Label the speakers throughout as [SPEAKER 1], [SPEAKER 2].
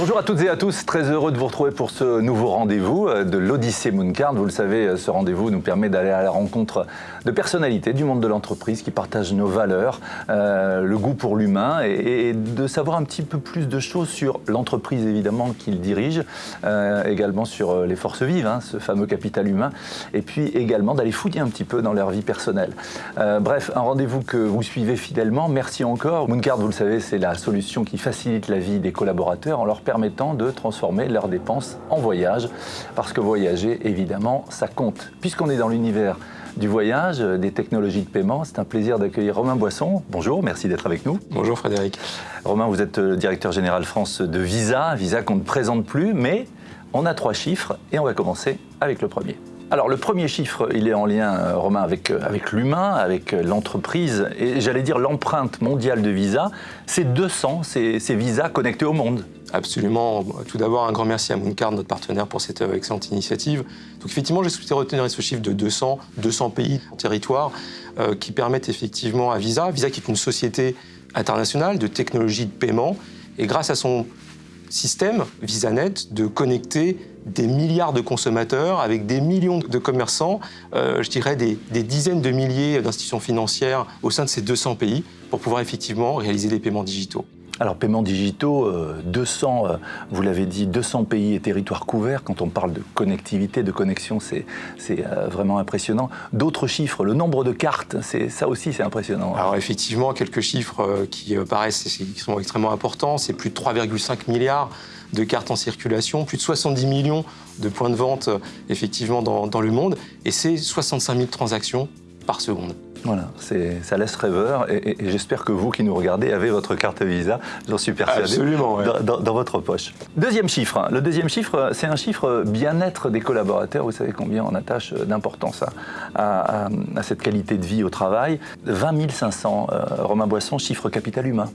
[SPEAKER 1] Bonjour à toutes et à tous, très heureux de vous retrouver pour ce nouveau rendez-vous euh, de l'Odyssée Mooncard. Vous le savez, euh, ce rendez-vous nous permet d'aller à la rencontre de personnalités du monde de l'entreprise qui partagent nos valeurs, euh, le goût pour l'humain et, de savoir un petit peu plus de choses sur l'entreprise évidemment qu'ils dirigent, également sur les forces vives, hein, ce fameux capital humain, et puis également d'aller fouiller un petit peu dans leur vie personnelle. bref, un rendez-vous que vous suivez fidèlement. Merci encore. Mooncard, vous le savez, c'est la solution qui facilite la vie des collaborateurs en leur permettant de transformer leurs dépenses en voyage. Parce que voyager, évidemment, ça compte. Puisqu'on est dans l'univers du voyage, des technologies de paiement. C'est un plaisir d'accueillir Romain Boisson. Bonjour, merci d'être avec nous.
[SPEAKER 2] Bonjour Frédéric.
[SPEAKER 1] Romain, vous êtes le directeur général France de Visa, Visa qu'on ne présente plus, mais on a trois chiffres et on va commencer avec le premier. Alors le premier chiffre, il est en lien, euh, Romain, avec, euh, avec l'humain, avec euh, l'entreprise, et j'allais dire l'empreinte mondiale de Visa, c'est 200, ces, visas connectés au monde.
[SPEAKER 2] Absolument. Tout d'abord, un grand merci à Mooncard, notre partenaire, pour cette excellente initiative. Donc effectivement, j'ai souhaité retenir ce chiffre de 200, 200 pays, territoires, qui permettent effectivement à Visa, Visa qui est une société internationale de technologie de paiement, et grâce à son système VisaNet, de connecter des milliards de consommateurs avec des millions de commerçants, euh, je dirais des, dizaines de milliers d'institutions financières au sein de ces 200 pays pour pouvoir effectivement réaliser des paiements digitaux.
[SPEAKER 1] Alors, paiements digitaux, 200, euh, euh, vous l'avez dit, 200 pays et territoires couverts. Quand on parle de connectivité, de connexion, c'est vraiment impressionnant. D'autres chiffres, le nombre de cartes, ça aussi, c'est impressionnant.
[SPEAKER 2] Alors, effectivement, quelques chiffres qui paraissent qui sont extrêmement importants. C'est plus de 3,5 milliards de cartes en circulation, plus de 70 millions de points de vente euh, effectivement dans, le monde, et c'est 65 000 transactions par seconde.
[SPEAKER 1] Voilà, ça laisse rêveur et, j'espère que vous qui nous regardez avez votre carte Visa, j'en suis persuadé,
[SPEAKER 2] Absolument,
[SPEAKER 1] dans, votre poche. Deuxième chiffre, hein. le deuxième chiffre, c'est un chiffre bien-être des collaborateurs. Vous savez combien on attache d'importance à, cette qualité de vie au travail. 20 500, euh, Romain Boisson, chiffre capital humain.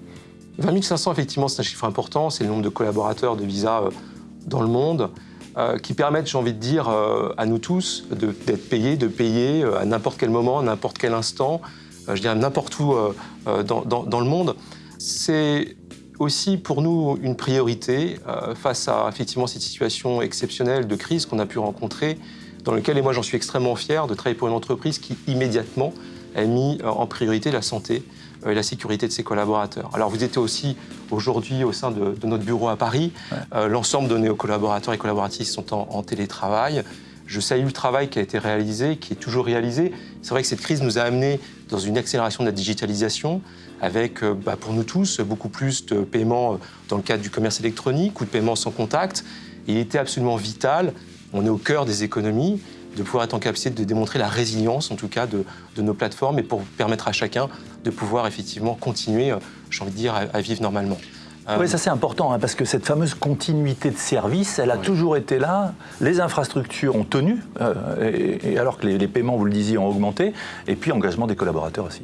[SPEAKER 2] 20 500, effectivement, c'est un chiffre important. C'est le nombre de collaborateurs de Visa euh, dans le monde euh, qui permettent, j'ai envie de dire, euh, à nous tous d'être payés, de payer à n'importe quel moment, à n'importe quel instant, je dirais n'importe où dans, le monde. C'est aussi pour nous une priorité face à effectivement cette situation exceptionnelle de crise qu'on a pu rencontrer, dans laquelle, et moi j'en suis extrêmement fier, de travailler pour une entreprise qui immédiatement a mis en priorité la santé euh, et la sécurité de ses collaborateurs. Alors vous êtes aussi aujourd'hui au sein de, notre bureau à Paris. Euh, l'ensemble de nos collaborateurs et collaboratrices sont en, télétravail. Je salue le travail qui a été réalisé, qui est toujours réalisé. C'est vrai que cette crise nous a amené dans une accélération de la digitalisation, avec euh, bah, pour nous tous beaucoup plus de paiements dans le cadre du commerce électronique ou de paiements sans contact. il était absolument vital, on est au cœur des économies, de pouvoir être en capacité de démontrer la résilience, en tout cas, de, nos plateformes et pour permettre à chacun de pouvoir effectivement continuer, euh, j'ai envie de dire, à vivre normalement.
[SPEAKER 1] Euh, oui, ça c'est important, hein, parce que cette fameuse continuité de service, elle a toujours été là. Les infrastructures ont tenu, euh, et, alors que les, paiements, vous le disiez, ont augmenté, et puis engagement des collaborateurs aussi.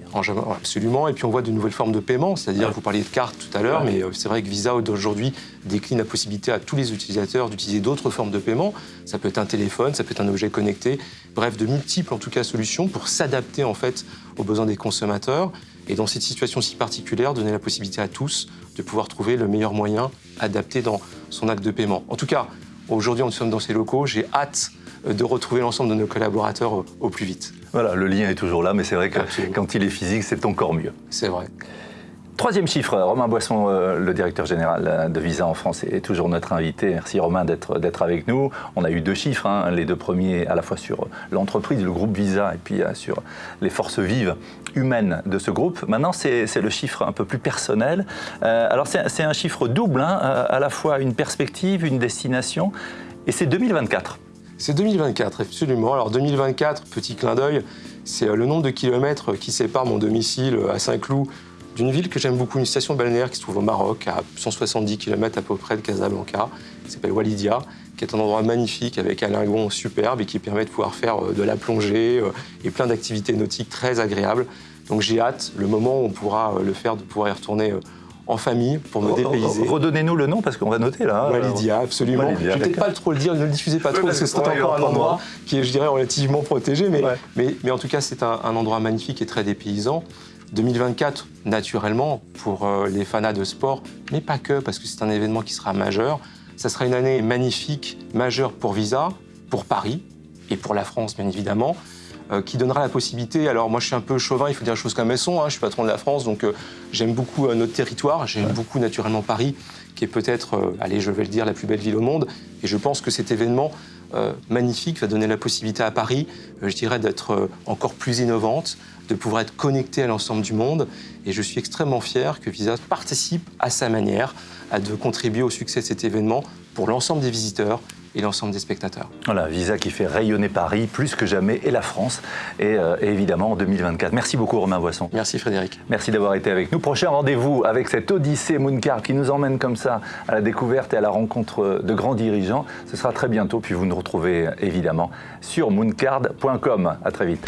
[SPEAKER 2] Absolument, et puis on voit de nouvelles formes de paiement, c'est-à-dire, vous parliez de cartes tout à l'heure, mais euh, c'est vrai que Visa aujourd'hui décline la possibilité à tous les utilisateurs d'utiliser d'autres formes de paiement. Ça peut être un téléphone, ça peut être un objet connecté, bref, de multiples en tout cas solutions pour s'adapter en fait aux besoins des consommateurs. Et dans cette situation si particulière, donner la possibilité à tous de pouvoir trouver le meilleur moyen adapté dans son acte de paiement. En tout cas, aujourd'hui, nous sommes dans ces locaux. J'ai hâte euh, de retrouver l'ensemble de nos collaborateurs au, plus vite.
[SPEAKER 1] Voilà, le lien est toujours là, mais c'est vrai que quand il est physique, c'est encore mieux.
[SPEAKER 2] C'est vrai.
[SPEAKER 1] Troisième chiffre, Romain Boisson, euh, le directeur général euh, de Visa en France, est toujours notre invité. Merci Romain d'être avec nous. On a eu deux chiffres, hein, les deux premiers à la fois sur l'entreprise, le groupe Visa, et puis euh, sur les forces vives humaines de ce groupe. Maintenant, c'est le chiffre un peu plus personnel. alors c'est un chiffre double, hein, à la fois une perspective, une destination, et c'est 2024.
[SPEAKER 2] C'est 2024, absolument. Alors 2024, petit clin d'œil, c'est le nombre de kilomètres qui séparent mon domicile à Saint-Cloud d'une ville que j'aime beaucoup, une station balnéaire qui se trouve au Maroc, à 170 km à peu près de Casablanca, qui s'appelle Walidia, qui est un endroit magnifique avec un lagon superbe et qui permet de pouvoir faire euh, de la plongée euh, et plein d'activités nautiques très agréables. Donc j'ai hâte, le moment où on pourra euh, le faire, de pouvoir y retourner en famille pour me dépayser.
[SPEAKER 1] Redonnez-nous le nom parce qu'on va noter là.
[SPEAKER 2] Walidia, absolument. je ne vais peut-être pas trop le dire, ne le diffusez pas trop parce que c'est encore un endroit qui est, je dirais, relativement protégé, mais, mais, mais, en tout cas, c'est un, un endroit magnifique et très dépaysant. 2024, naturellement, pour euh, les fanats de sport, mais pas que, parce que c'est un événement qui sera majeur. Ça sera une année magnifique, majeure pour Visa, pour Paris et pour la France, bien évidemment, euh, qui donnera la possibilité. Alors, moi, je suis un peu chauvin, il faut dire les choses comme elles sont. Hein, je suis patron de la France, donc euh, j'aime beaucoup notre territoire. J'aime beaucoup, naturellement, Paris, qui est peut-être, allez, je vais le dire, la plus belle ville au monde. Et je pense que cet événement magnifique va donner la possibilité à Paris, je dirais, d'être encore plus innovante, de pouvoir être connecté à l'ensemble du monde. Et je suis extrêmement fier que Visa participe à sa manière à de contribuer au succès de cet événement pour l'ensemble des visiteurs et l'ensemble des spectateurs.
[SPEAKER 1] Voilà, Visa qui fait rayonner Paris plus que jamais et la France, et, euh, évidemment en 2024. Merci beaucoup Romain Boisson.
[SPEAKER 2] Merci Frédéric.
[SPEAKER 1] Merci d'avoir été avec nous. Prochain rendez-vous avec cette Odyssée Mooncard qui nous emmène comme ça à la découverte et à la rencontre de grands dirigeants. Ce sera très bientôt, puis vous nous retrouvez évidemment sur mooncard.com. À très vite.